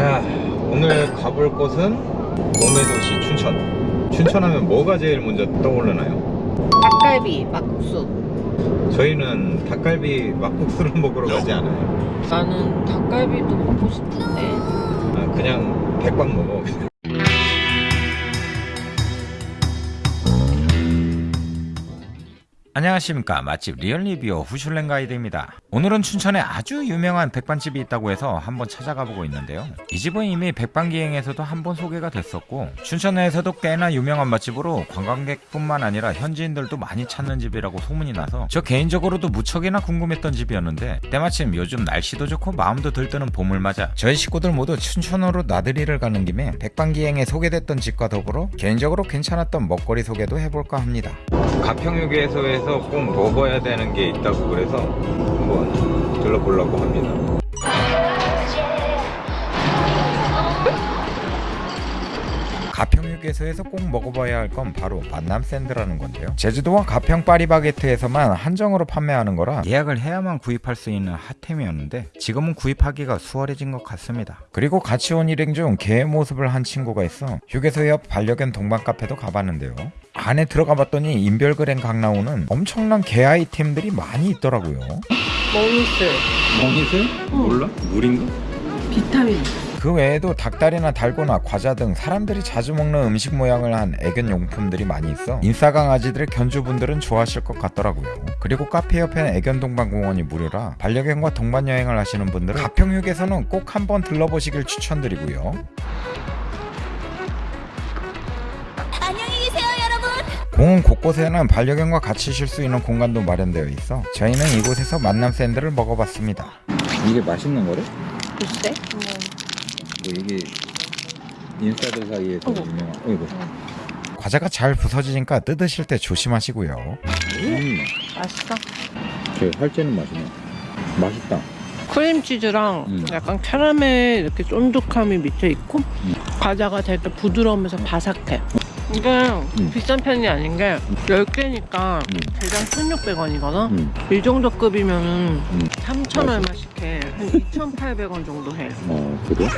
자 오늘 가볼 곳은 동해도시 춘천 춘천하면 뭐가 제일 먼저 떠오르나요? 닭갈비, 막국수. 저희는 닭갈비 막국수를 먹으러 가지 않아요 나는 닭갈비도 먹고 싶은데. 아, 그냥 백반 먹어 안녕하십니까. 맛집 리얼리뷰어 후슐랭 가이드입니다. 오늘은 춘천에 아주 유명한 백반집이 있다고 해서 한번 찾아가 보고 있는데요. 이 집은 이미 백반기행에서도 한번 소개가 됐었고 춘천 내에서도 꽤나 유명한 맛집으로 관광객뿐만 아니라 현지인들도 많이 찾는 집이라고 소문이 나서 저 개인적으로도 무척이나 궁금했던 집이었는데 때마침 요즘 날씨도 좋고 마음도 들뜨는 봄을 맞아 저희 식구들 모두 춘천으로 나들이를 가는 김에 백반기행에 소개됐던 집과 더불어 개인적으로 괜찮았던 먹거리 소개도 해볼까 합니다. 가평유계소에서 꼭 먹어야 되는 게 있다고 그래서 한번 들러보려고 합니다. 가평유계소에서 꼭 먹어봐야 할 건 바로 만남 샌드라는 건데요. 제주도와 가평 파리바게트에서만 한정으로 판매하는 거라 예약을 해야만 구입할 수 있는 핫템이었는데 지금은 구입하기가 수월해진 것 같습니다. 그리고 같이 온 일행 중 개의 모습을 한 친구가 있어 휴게소 옆 반려견 동반 카페도 가봤는데요. 안에 들어가 봤더니 인별그램 각 나오는 엄청난 개 아이템들이 많이 있더라고요. 먹이슬, 먹이슬? 몰라? 물인가? 비타민. 그 외에도 닭다리나 달고나 과자 등 사람들이 자주 먹는 음식 모양을 한 애견 용품들이 많이 있어 인싸 강아지들 견주분들은 좋아하실 것 같더라고요. 그리고 카페 옆에는 애견 동반 공원이 무료라 반려견과 동반 여행을 하시는 분들은 가평육에서는 꼭 한번 들러보시길 추천드리고요. 안녕히 계세요, 여러분. 공원 곳곳에는 반려견과 같이 쉴 수 있는 공간도 마련되어 있어 저희는 이곳에서 만남 샌드를 먹어봤습니다. 이게 맛있는 거래? 글쎄? 뭐 이게 인싸들 사이에서. 유명한 어이구 과자가 잘 부서지니까 뜯으실 때 조심하시고요 음, 맛있어. 저 살찌는 맛이네 맛있다 크림치즈랑 음. 약간 캐러멜 이렇게 쫀득함이 밑에 있고 과자가 되게 부드러우면서 바삭해. 이게 비싼 편이 아닌 게 10개니까 음. 대당 1,600원이거든? 음. 이 정도 급이면은 음. 3,000 얼마씩 해. 한 2,800원 정도 해. 어 그래?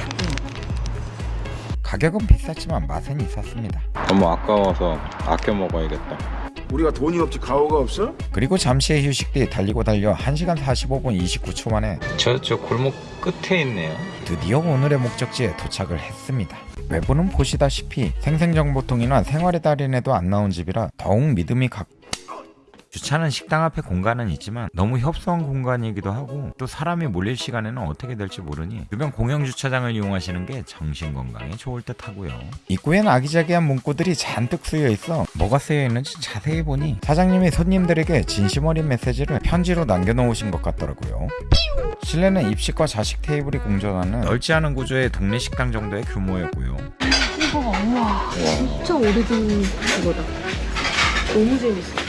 가격은 비쌌지만 맛은 있었습니다 너무 아까워서 아껴 먹어야겠다 우리가 돈이 없지 가오가 없어? 그리고 잠시의 휴식 뒤 달리고 달려 1시간 45분 29초 만에 저, 저 골목 끝에 있네요 드디어 오늘의 목적지에 도착을 했습니다 외부는 보시다시피 생생정보통이나 생활의 달인에도 안 나온 집이라 더욱 믿음이 가 주차는 식당 앞에 공간은 있지만 너무 협소한 공간이기도 하고 또 사람이 몰릴 시간에는 어떻게 될지 모르니 주변 공영 주차장을 이용하시는 게 정신 건강에 좋을 듯 하고요. 입구엔 아기자기한 문구들이 잔뜩 쓰여 있어 뭐가 쓰여 있는지 자세히 보니 사장님이 손님들에게 진심 어린 메시지를 편지로 남겨놓으신 것 같더라고요. 실내는 입식과 좌식 테이블이 공존하는 넓지 않은 구조의 동네 식당 정도의 규모였고요. 이거 우와 진짜 오래된 그거다 너무 재밌어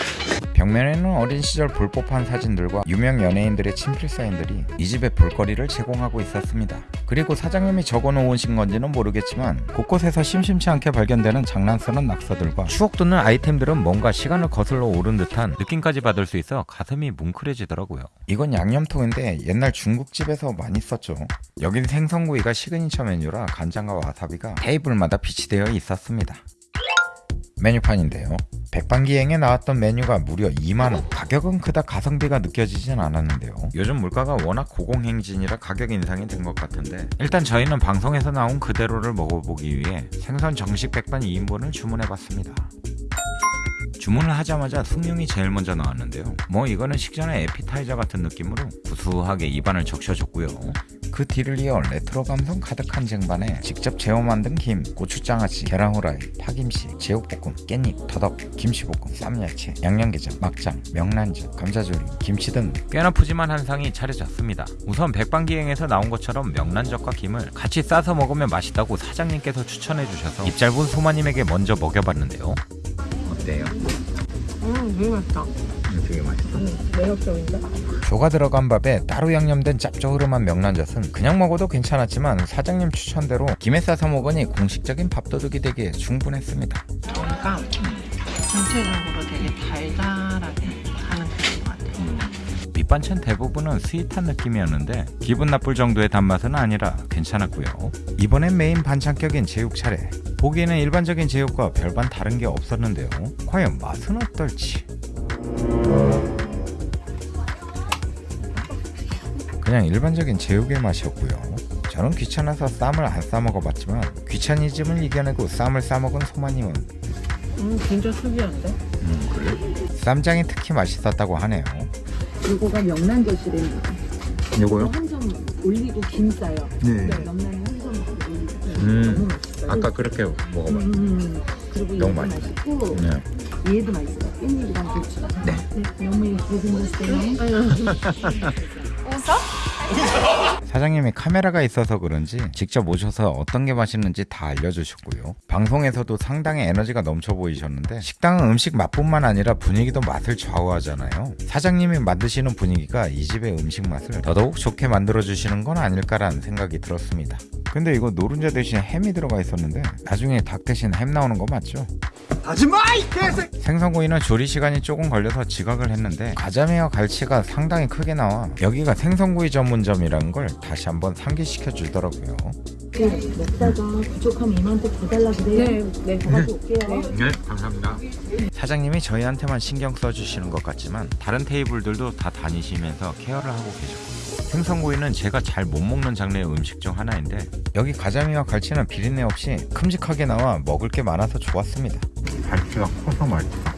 벽면에는 어린 시절 볼 법한 사진들과 유명 연예인들의 친필 사인들이 이 집의 볼거리를 제공하고 있었습니다. 그리고 사장님이 적어놓으신 건지는 모르겠지만 곳곳에서 심심치 않게 발견되는 장난스러운 낙서들과 추억 돋는 아이템들은 뭔가 시간을 거슬러 오른 듯한 느낌까지 받을 수 있어 가슴이 뭉클해지더라고요. 이건 양념통인데 옛날 중국집에서 많이 썼죠. 여긴 생선구이가 시그니처 메뉴라 간장과 와사비가 테이블마다 비치되어 있었습니다. 메뉴판인데요. 백반기행에 나왔던 메뉴가 무려 2만원. 가격은 그닥 가성비가 느껴지진 않았는데요. 요즘 물가가 워낙 고공행진이라 가격 인상이 된 것 같은데. 일단 저희는 방송에서 나온 그대로를 먹어보기 위해 생선 정식 백반 2인분을 주문해봤습니다. 주문을 하자마자 숭늉이 제일 먼저 나왔는데요. 뭐 이거는 식전의 에피타이저 같은 느낌으로 구수하게 입안을 적셔줬고요 그 뒤를 이어 레트로 감성 가득한 쟁반에 직접 재워 만든 김, 고추장아찌, 계란후라이, 파김치, 제육볶음, 깻잎, 더덕, 김치볶음, 쌈야채, 양념게장, 막장, 명란젓, 감자조림, 김치 등 꽤나 푸짐한 한상이 차려졌습니다. 우선 백반기행에서 나온 것처럼 명란젓과 김을 같이 싸서 먹으면 맛있다고 사장님께서 추천해 주셔서 입 짧은 소마님에게 먼저 먹여봤는데요. 어때요? 음, 되게 맛있다. 되게 맛있어. 매력적인데? 조가 들어간 밥에 따로 양념된 짭조름한 명란젓은 그냥 먹어도 괜찮았지만 사장님 추천대로 김에 싸서 먹으니 공식적인 밥도둑이 되기에 충분했습니다. 그러니까 전체적으로 되게 달달하게 하는 편인 것 같아. 밑반찬 대부분은 sweet한 느낌이었는데 기분 나쁠 정도의 단맛은 아니라 괜찮았고요. 이번엔 메인 반찬격인 제육 차례. 보기에는 일반적인 제육과 별반 다른 게 없었는데요. 과연 맛은 어떨지. 그냥 일반적인 제육의 맛이었고요. 저는 귀찮아서 쌈을 안 싸먹어 봤지만 귀차니즘을 이겨내고 쌈을 싸먹은 소마님은 음 진짜 특이한데? 음 그래? 쌈장이 특히 맛있었다고 하네요. 이거가 명란젓이랍니다. 요거요? 한점 올리고 김 싸요. 네. 한점 올리고 음. 너무. 아까 그렇게 먹어봤어요. 음, 그리고 너무 얘도 맛있어요. 맛있고 네. 얘도 맛있어요. 깻잎이랑 고추. 네. 너무 예쁘게 생 겼어요. 사장님이 카메라가 있어서 그런지 직접 오셔서 어떤 게 맛있는지 다 알려주셨고요. 방송에서도 상당히 에너지가 넘쳐 보이셨는데 식당은 음식 맛뿐만 아니라 분위기도 맛을 좌우하잖아요. 사장님이 만드시는 분위기가 이 집의 음식 맛을 더더욱 좋게 만들어주시는 건 아닐까라는 생각이 들었습니다. 근데 이거 노른자 대신 햄이 들어가 있었는데 나중에 닭 대신 햄 나오는 거 맞죠? 하지마 이 개새 생선구이는 조리 시간이 조금 걸려서 지각을 했는데 가자미와 갈치가 상당히 크게 나와 여기가 생선구이 전문점이라는 걸 다시 한번 상기시켜 주더라고요. 네, 먹다가 부족하면 이만큼 더 달라 그래요. 네, 네. 더 가져올게요. 네, 감사합니다. 사장님이 저희한테만 신경 써주시는 것 같지만 다른 테이블들도 다 다니시면서 케어를 하고 계셨고요. 생선구이는 제가 잘 못 먹는 장르의 음식 중 하나인데 여기 가자미와 갈치는 비린내 없이 큼직하게 나와 먹을 게 많아서 좋았습니다. 갈치가 커서 맛있다.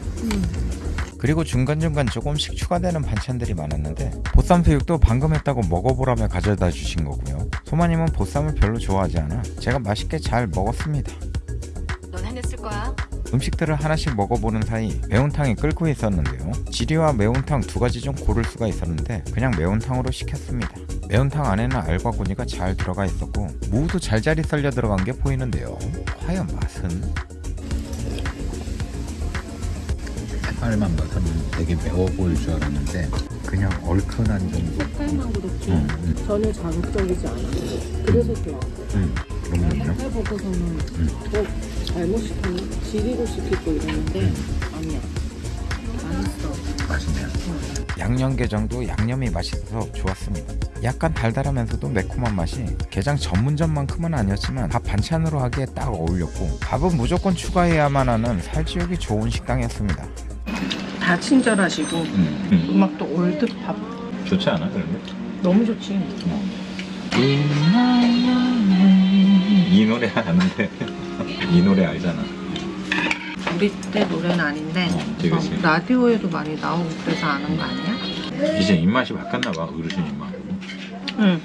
그리고 중간중간 조금씩 추가되는 반찬들이 많았는데 보쌈 수육도 방금 했다고 먹어보라며 가져다 주신 거고요. 소마님은 보쌈을 별로 좋아하지 않아 제가 맛있게 잘 먹었습니다. 넌 해냈을 거야. 음식들을 하나씩 먹어보는 사이 매운탕이 끓고 있었는데요. 지리와 매운탕 두 가지 중 고를 수가 있었는데 그냥 매운탕으로 시켰습니다. 매운탕 안에는 알과 고니가 잘 들어가 있었고 무도 잘자리 썰려 들어간 게 보이는데요. 과연 맛은? 색깔만 봐서는 되게 매워 보일 줄 알았는데 그냥 얼큰한 정도. 색깔만 그렇지 음, 음. 전혀 자극적이지 않아요. 그래서 좋아. 음, 그렇군요. 색깔 보고서는 어 잘못 시켰네. 지리로 시키고 이러는데 음. 아니야. 맛있어. 맛있네요. 양념게장도 양념이 맛있어서 좋았습니다. 약간 달달하면서도 매콤한 맛이 게장 전문점만큼은 아니었지만 밥 반찬으로 하기에 딱 어울렸고 밥은 무조건 추가해야만 하는 살찌우기 좋은 식당이었습니다. 다 친절하시고 음악도 올드팝 좋지 않아 그런데? 너무 좋지. 이 노래 아는데 이 노래 알잖아. 우리 때 노래는 아닌데 어, 그치, 그치. 어, 라디오에도 많이 나오고 그래서 아는 거 아니야? 이제 입맛이 바뀌었나 봐 어르신 입맛. 응.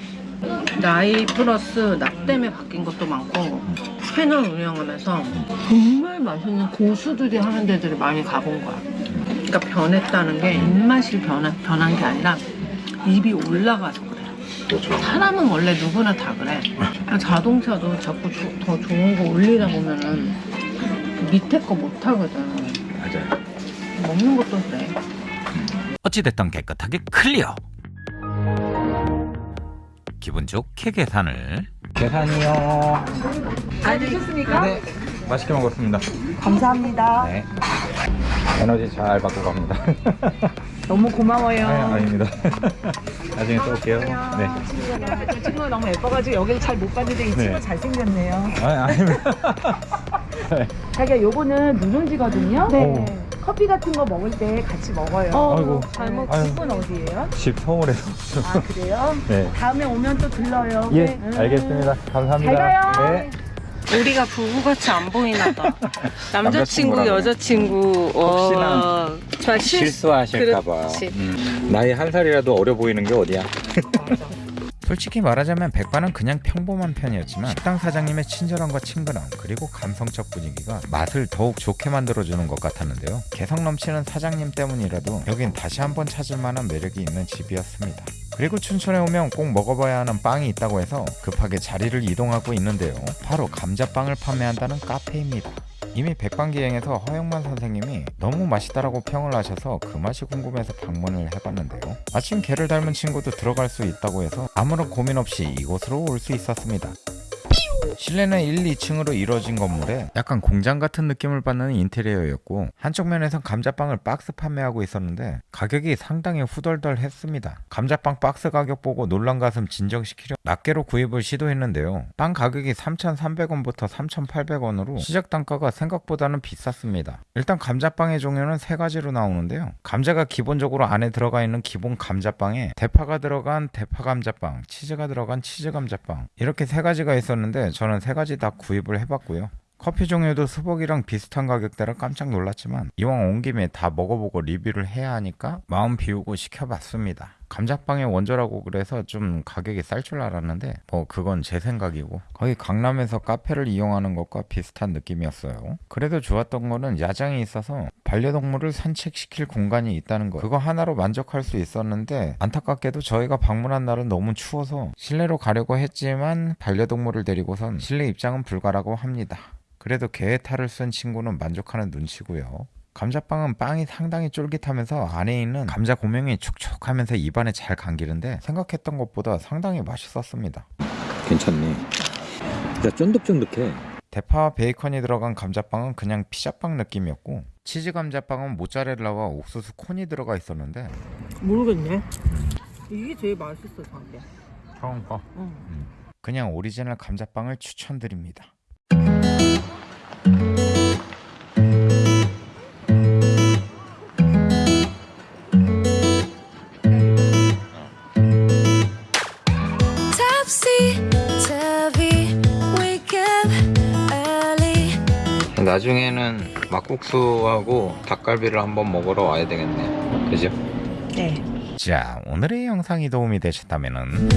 나이 플러스 나 때문에 바뀐 것도 많고 채널 운영하면서 정말 맛있는 고수들이 하는 데들을 많이 가본 거야. 그러니까 변했다는 게 입맛이 변한, 변한 게 아니라 입이 올라가서 그래. 그렇죠. 사람은 원래 누구나 다 그래. 자동차도 자꾸 조- 더 좋은 거 올리다 보면은 밑에 거 못 하거든. 맞아요. 먹는 것도 그래. 어찌됐든 깨끗하게 클리어. 기분 좋게 계산을. 계산이요. 잘 드셨습니까? 네, 맛있게 먹었습니다. 감사합니다. 네. 에너지 잘 받고 갑니다. 너무 고마워요. 아, 아닙니다. 나중에 또 올게요. 네. 그 친구가 너무 예뻐가지고 여기를 잘 못 봤는데 이 네. 친구 잘생겼네요. 아, 아닙니다. 자기야 요거는 누룽지거든요. 네. 커피 같은 거 먹을 때 같이 먹어요. 아이고. 잘 먹. 아유. 집은 어디예요? 집 서울에서. 아 그래요? 네. 다음에 오면 또 들러요. 예, 네. 알겠습니다. 감사합니다. 잘 가요. 네. 우리가 부부같이 안 보이나 봐. 남자친구. 여자친구. 혹시나 어, 저 실- 실수하실까 봐. 그렇지. 음. 나이 한 살이라도 어려 보이는 게 어디야? 솔직히 말하자면 백반은 그냥 평범한 편이었지만 식당 사장님의 친절함과 친근함 그리고 감성적 분위기가 맛을 더욱 좋게 만들어주는 것 같았는데요. 개성 넘치는 사장님 때문이라도 여긴 다시 한번 찾을 만한 매력이 있는 집이었습니다. 그리고 춘천에 오면 꼭 먹어봐야 하는 빵이 있다고 해서 급하게 자리를 이동하고 있는데요. 바로 감자빵을 판매한다는 카페입니다. 이미 백반기행에서 허영만 선생님이 너무 맛있다라고 평을 하셔서 그 맛이 궁금해서 방문을 해봤는데요. 마침 개를 닮은 친구도 들어갈 수 있다고 해서 아무런 고민 없이 이곳으로 올 수 있었습니다. 실내는 1, 2층으로 이루어진 건물에 약간 공장 같은 느낌을 받는 인테리어였고 한쪽 면에선 감자빵을 박스 판매하고 있었는데 가격이 상당히 후덜덜했습니다. 감자빵 박스 가격 보고 놀란 가슴 진정시키려 낱개로 구입을 시도했는데요. 빵 가격이 3,300원부터 3,800원으로 시작 단가가 생각보다는 비쌌습니다. 일단 감자빵의 종류는 세 가지로 나오는데요. 감자가 기본적으로 안에 들어가 있는 기본 감자빵에 대파가 들어간 대파 감자빵, 치즈가 들어간 치즈 감자빵 이렇게 세 가지가 있었는데 저는 세 가지 다 구입을 해봤고요. 커피 종류도 수복이랑 비슷한 가격대라 깜짝 놀랐지만 이왕 온 김에 다 먹어보고 리뷰를 해야 하니까 마음 비우고 시켜봤습니다. 감자빵의 원조라고 그래서 좀 가격이 쌀 줄 알았는데 뭐 그건 제 생각이고 거의 강남에서 카페를 이용하는 것과 비슷한 느낌이었어요. 그래도 좋았던 거는 야장이 있어서 반려동물을 산책시킬 공간이 있다는 거 그거 하나로 만족할 수 있었는데 안타깝게도 저희가 방문한 날은 너무 추워서 실내로 가려고 했지만 반려동물을 데리고선 실내 입장은 불가라고 합니다. 그래도 개의 탈을 쓴 친구는 만족하는 눈치고요. 감자빵은 빵이 상당히 쫄깃하면서 안에 있는 감자 고명이 촉촉하면서 입안에 잘 감기는데 생각했던 것보다 상당히 맛있었습니다. 괜찮네. 진짜 쫀득쫀득해. 대파와 베이컨이 들어간 감자빵은 그냥 피자빵 느낌이었고 치즈 감자빵은 모짜렐라와 옥수수 콘이 들어가 있었는데 모르겠네. 이게 제일 맛있어, 자기야. 처음 거 응. 그냥 오리지널 감자빵을 추천드립니다. 나중에는 막국수하고 닭갈비를 한번 먹으러 와야 되겠네. 그죠? 네. 자, 오늘의 영상이 도움이 되셨다면 은